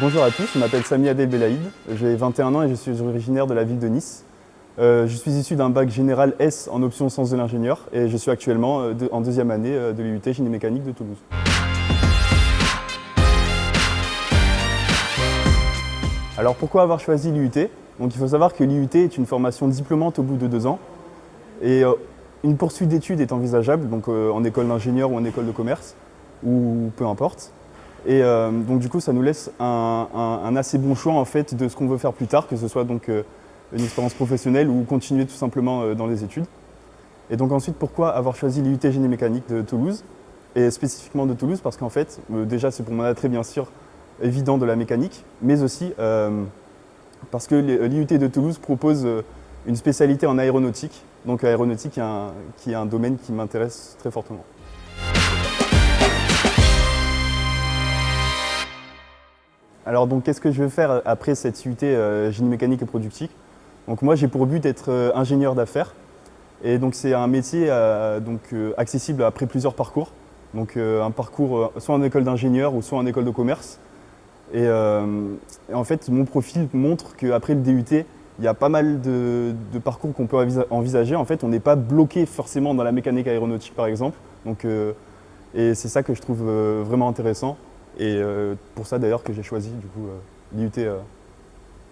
Bonjour à tous, je m'appelle Sami Adel Belaïd, j'ai 21 ans et je suis originaire de la ville de Nice. Euh, je suis issu d'un bac général S en option sens de l'ingénieur et je suis actuellement euh, en deuxième année euh, de l'UT Génie Mécanique de Toulouse. Alors pourquoi avoir choisi l'IUT Donc il faut savoir que l'IUT est une formation diplômante au bout de deux ans et une poursuite d'études est envisageable, en école d'ingénieur ou en école de commerce, ou peu importe. Et euh, donc du coup, ça nous laisse un, assez bon choix en fait de ce qu'on veut faire plus tard, que ce soit donc euh, une expérience professionnelle ou continuer tout simplement euh, dans les études. Et donc ensuite, pourquoi avoir choisi l'IUT Génie Mécanique de Toulouse Et spécifiquement de Toulouse? Parce qu'en fait, déjà c'est pour mon attrait bien sûr évident de la mécanique, mais aussi parce que l'IUT de Toulouse propose une spécialité en aéronautique. Donc aéronautique qui est un domaine qui m'intéresse très fortement. Alors donc qu'est-ce que je vais faire après cette UT euh, génie mécanique et productique? Donc moi j'ai pour but d'être euh, ingénieur d'affaires et donc c'est un métier euh, donc, accessible après plusieurs parcours. Donc un parcours soit en école d'ingénieur ou soit en école de commerce. Et, en fait mon profil montre qu'après le DUT, il y a pas mal de, parcours qu'on peut envisager. En fait on n'est pas bloqué forcément dans la mécanique aéronautique par exemple. Donc, et c'est ça que je trouve vraiment intéressant. Et euh, pour ça d'ailleurs que j'ai choisi du coup euh, l'IUT euh,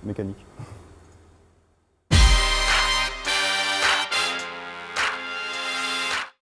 mécanique.